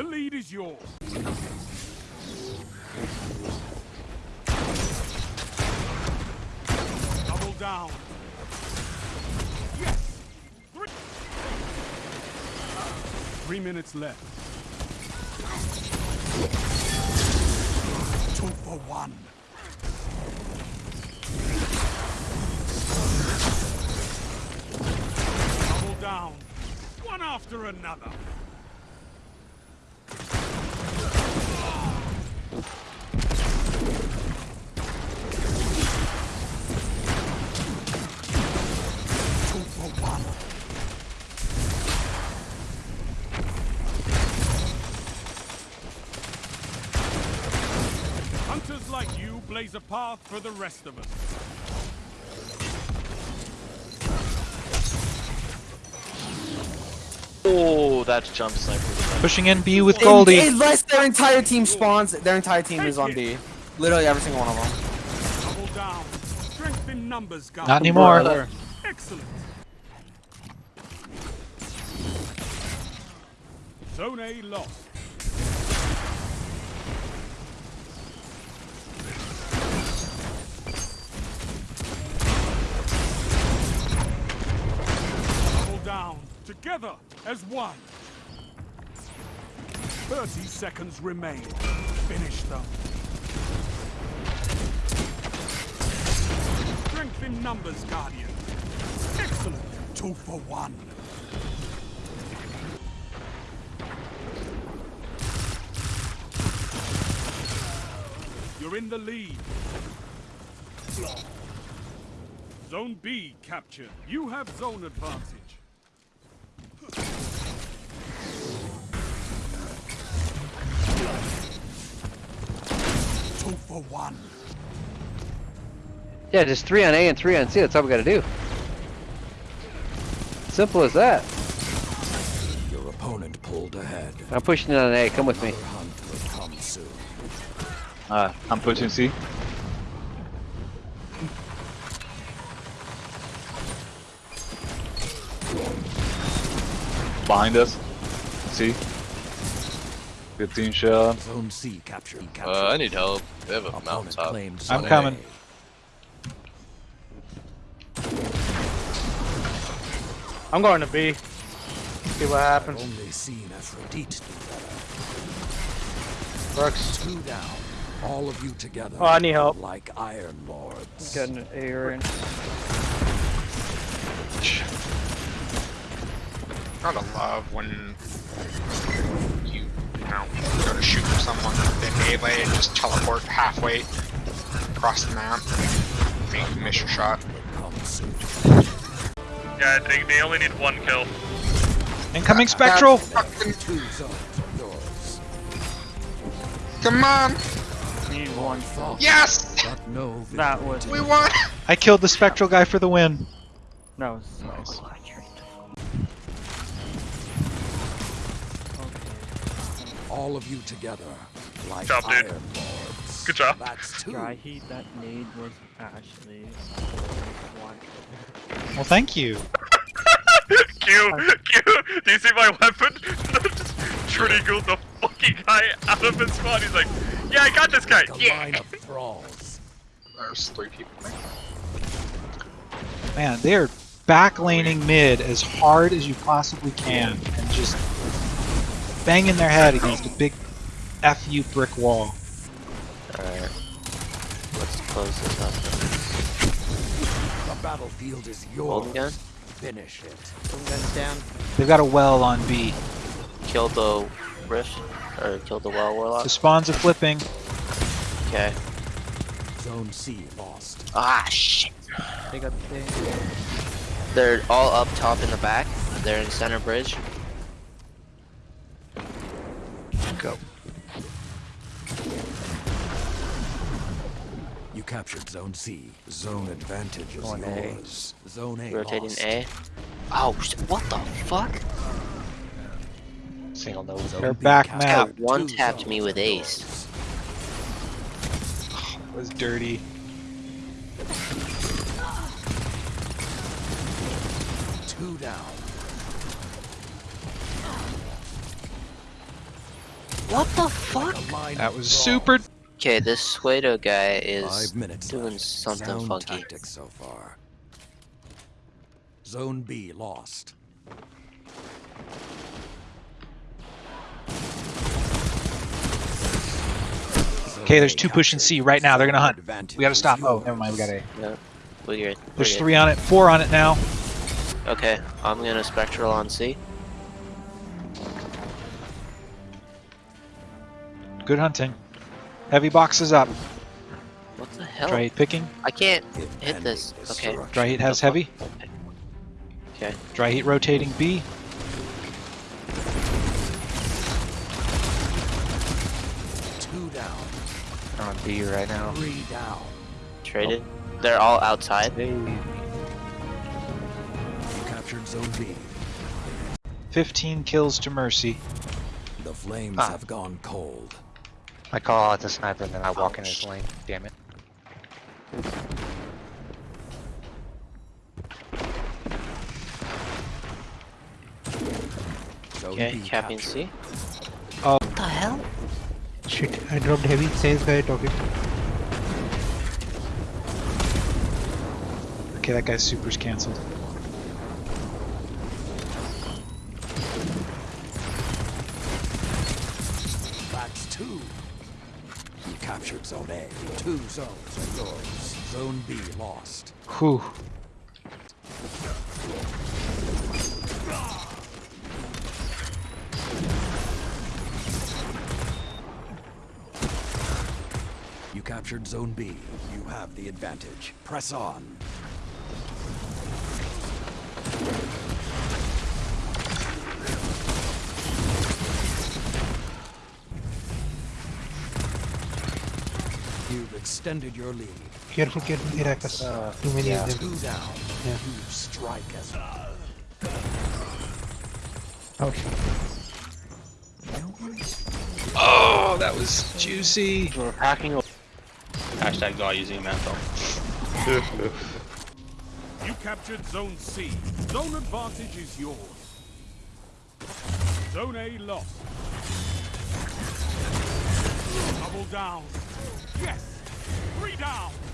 The lead is yours. Double down. Yes! Three, Three minutes left. Two for one. Double down. One after another. Two for one. Hunters like you blaze a path for the rest of us. Oh, that's jump sniper. Pushing in B with Un- Goldie. Unless their entire team spawns, their entire team is on B. Literally every single one of them. Double down. Strength in numbers, guys. Not anymore. Brother. Excellent. Zone A lost. Double down. Together as one. 30 seconds remain. Finish them. Strength in numbers, Guardian. Excellent. Two for one. You're in the lead. Zone B captured. You have zone advantage. For one. Yeah, just three on A and three on C. That's all we gotta do. Simple as that. Your opponent pulled ahead. I'm pushing on A. Come with me. Your hunt will come soon. Uh, I'm pushing C. Behind us. C. 15 shell. Zone C captured. captured. Uh, I need help. They have a Opponent mountaintop. claimed I'm coming. A. I'm going to B. See what happens. Only seen Aphrodite do Brooks. better. Two down. All of you together. Oh, I need help. Like Iron Lords. Getting an A range. Gotta love when you, you know, go to shoot someone, they melee and just teleport halfway across the map. Make you miss your shot. Come soon. Yeah, they, they only need one kill. Incoming Spectral! Fucking- Two zones are yours. Come on! Need one. Thought, Yes! no That was. We won! I killed the Spectral guy for the win. That was so All of you together. Like Job, dude. Iron Good job. That's two. Dry heat that nade was Ashley. Well, thank you. Q, Q, do you see my weapon? Just triggered the fucking guy out of his spawn. He's like, yeah, I got this guy. Like a line Yeah. of thralls. There's three people. Man, they are backlaning mid as hard as you possibly can and just banging their head against a big FU brick wall. Alright. Let's close this up. The battlefield is Hold yours. gun. Finish it. Some guns down. They've got a well on B. Kill the rift. Or kill the well warlock. The spawns are flipping. Okay. Zone C lost. Ah, shit. They got the. They're all up top in the back. They're in center bridge. You captured Zone C. Zone advantage is Going A. yours. Zone A Rotating lost. A. Oh, what the fuck? Single nose. Zone They're B back captured map. two One tapped me with zones. ace. It was dirty. Two down. What the fuck? That was super. Okay, this Suedo guy is Five minutes doing left. something Sound funky. tactics so far. Zone B lost. Okay, there's two pushing C right now. They're gonna hunt. Advantage We gotta stop. Oh, never mind. We got A. Yeah, we're good. we're There's good. three on it. Four on it now. Okay, I'm gonna spectral on C. Good hunting. Heavy boxes up. What the hell? Dry heat picking. I can't hit this. Okay. Dry heat has heavy. Okay. Dry heat rotating B. Two down. They're on B right now. Three down. Traded. They're all outside. You captured Zone B. 15 kills to Mercy. The flames Ah. have gone cold. I call out the sniper and then I walk in his lane. Damn it. Okay, B capping. C. Oh. What the hell? Shit, I dropped heavy. Sales guy talking. Okay, that guy's super's cancelled. That's two. Captured Zone A. Two zones are yours. Zone B lost. Whew. You captured Zone B. You have the advantage. Press on. Extended your lead. Careful, careful, Heracles. Uh, Too many yeah. of them. Two down. Yeah. You strike as Oh, Oh, that was juicy. We're hacking. Hashtag guy using mantle. You captured Zone C. Zone advantage is yours. Zone A lost. Double down. Yes. Three down.